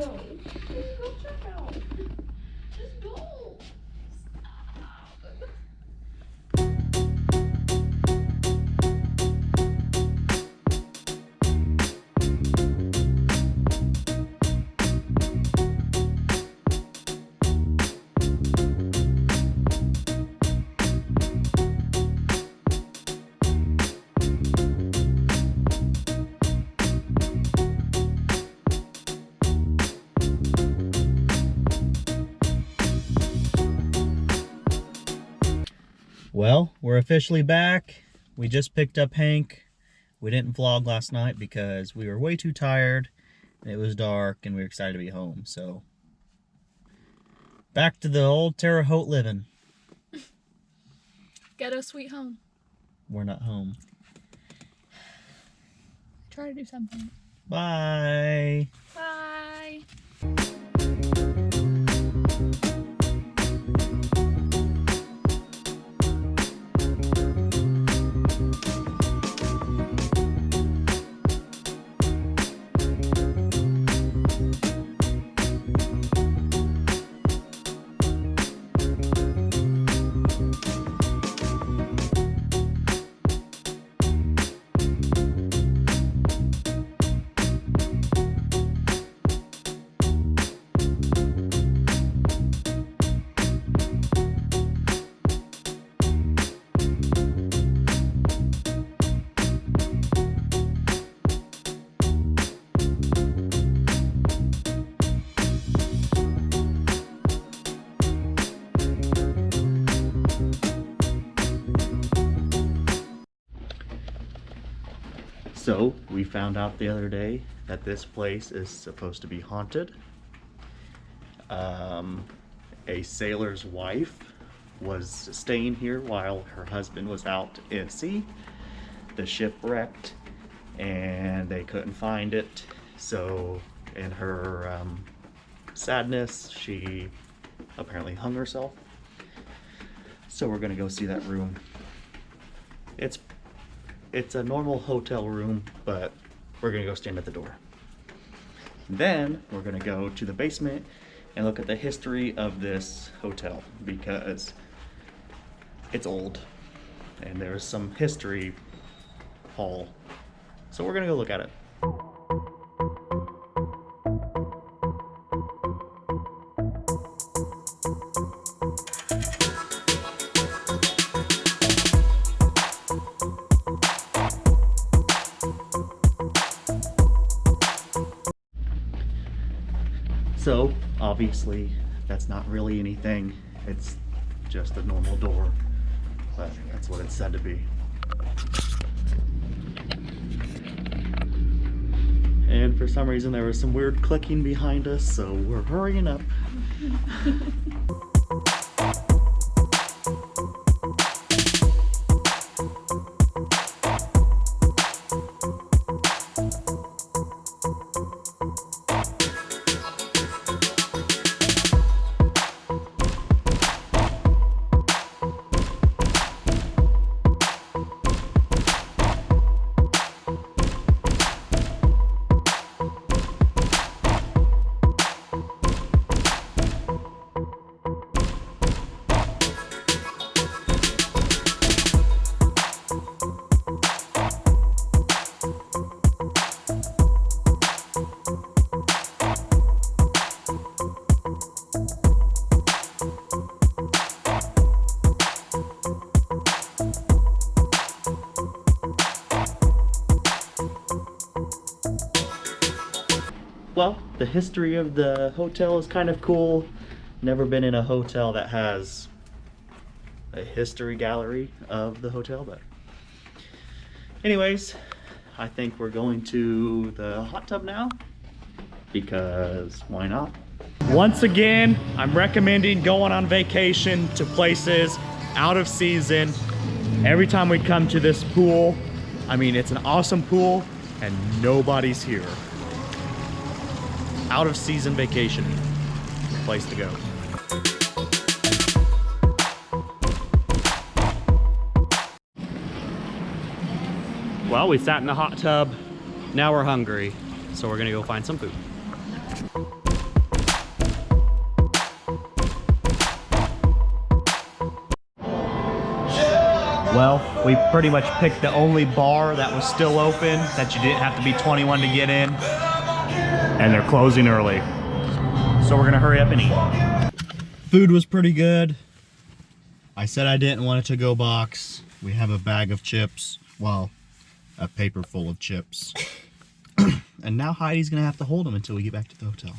go. Well, we're officially back. We just picked up Hank. We didn't vlog last night because we were way too tired. It was dark and we were excited to be home. So, back to the old Terre Haute living. Ghetto sweet home. We're not home. Try to do something. Bye. Bye. So, we found out the other day that this place is supposed to be haunted. Um, a sailor's wife was staying here while her husband was out at sea. The ship wrecked and they couldn't find it. So, in her um, sadness, she apparently hung herself. So, we're gonna go see that room. It's it's a normal hotel room, but we're gonna go stand at the door. Then we're gonna go to the basement and look at the history of this hotel because it's old and there's some history hall. So we're gonna go look at it. So, obviously, that's not really anything. It's just a normal door, but that's what it's said to be. And for some reason, there was some weird clicking behind us, so we're hurrying up. Well, the history of the hotel is kind of cool. Never been in a hotel that has a history gallery of the hotel, but anyways, I think we're going to the hot tub now because why not? Once again, I'm recommending going on vacation to places out of season. Every time we come to this pool, I mean, it's an awesome pool and nobody's here out of season vacation. Place to go. Well, we sat in the hot tub. Now we're hungry. So we're gonna go find some food. Well, we pretty much picked the only bar that was still open that you didn't have to be 21 to get in. And they're closing early. So we're gonna hurry up and eat. Food was pretty good. I said I didn't want a to-go box. We have a bag of chips. Well, a paper full of chips. and now Heidi's gonna have to hold them until we get back to the hotel.